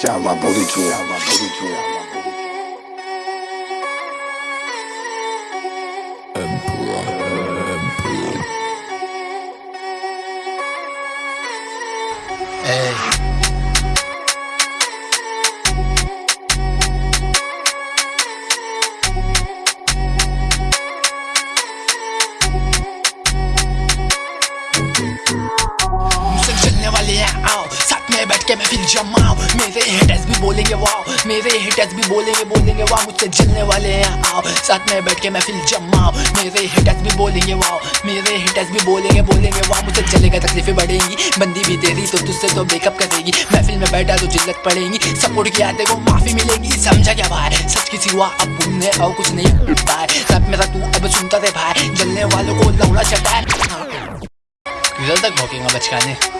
Chama Boricu, chama Boricu. Hey. मुझसे चलने वाले हैं आओ साथ में बैठ के मैं फिर जमाओ मेरे हेटर्स भी बोलेंगे वाओ मेरे हेटर्स भी बोलेंगे बोलेंगे वाओ मुझसे जलने वाले हैं, आओ। साथ में बैठ के मैं फिर जमाओ मेरे हेटर्स भी बोलेंगे वाओ मेरे हेटर्स भी बोलेंगे बोलेंगे वाओ मुझसे चलेगा, तकलीफें बढ़ेंगी। बंदी भी तेरी तो तुझसे तो बेकअप करेगी। महफिल में बैठा तो जिल्लत पड़ेगी। सपोर्ट किया देखो माफ़ी मिलेगी। समझा क्या भाई? सच की सिवा अब बोलने और कुछ नहीं होता है। सब मेरा तू अब सुनता रे भाई। जलने वालों को लौड़ा चटा है तक भोकेगा बचकाने?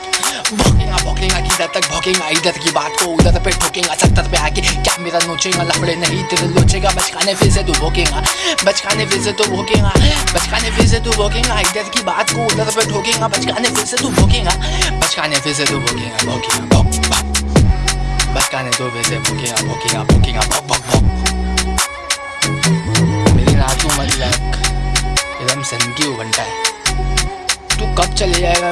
भोकेगा भोकेगा किधर तक भोकेगा इधर की बात को उधर पे ठोकेगा सत्तर पे आके क्या मेरा नोचेगा? लफड़े नहीं तेरे लोचेगा, बचकाने फिर से तू भोकेगा बचकाने फिर से तू भोकेगा बचकाने फिर से तू भोकेगा इधर की बात को उधर पे ठोकेगा, बचकाने फिर से तू भोकेगा बचकाने फिर से तू भोकेगा भोकेगा भोक भोक बचकाने तो फिर से भोकेगा भोकेगा भोकेगा भोक भोक भोक मेरी रात को मत एकदम सन की है। तू कब चले जाएगा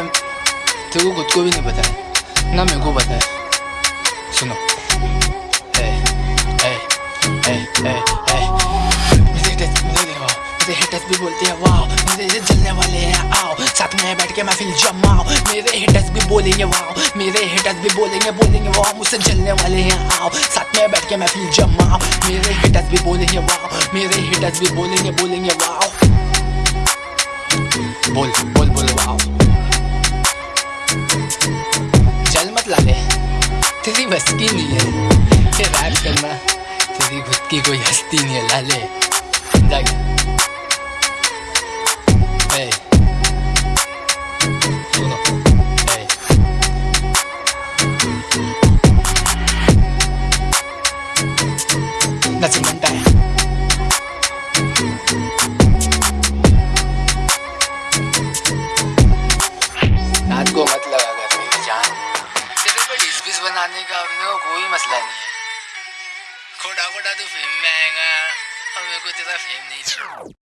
तेरे को खुद को भी नहीं पता है ना मेरे को पता है सुनो हिटर्स भी बोलते हैं वाओ मेरे जलने वाले हैं आओ साथ में बैठ के मैं फिर जमाओ मेरे हिटर्स भी बोलेंगे वाओ मेरे हिटर्स भी बोलेंगे बोलेंगे वाओ मुझसे जलने वाले हैं आओ साथ में बैठ के मैं फिर जमाओ मेरे हिटर्स भी बोलेंगे वाओ मेरे हिटर्स भी बोलेंगे बोलेंगे वाओ बोल बोल बोल वाओ बस की नहीं है ये रैप करना तेरी खुद की कोई हस्ती नहीं है, लाले। ए सुनो। ए मसला नहीं है खोटा खोटा तू फेम में आएगा और मेरे को तेरा फेम नहीं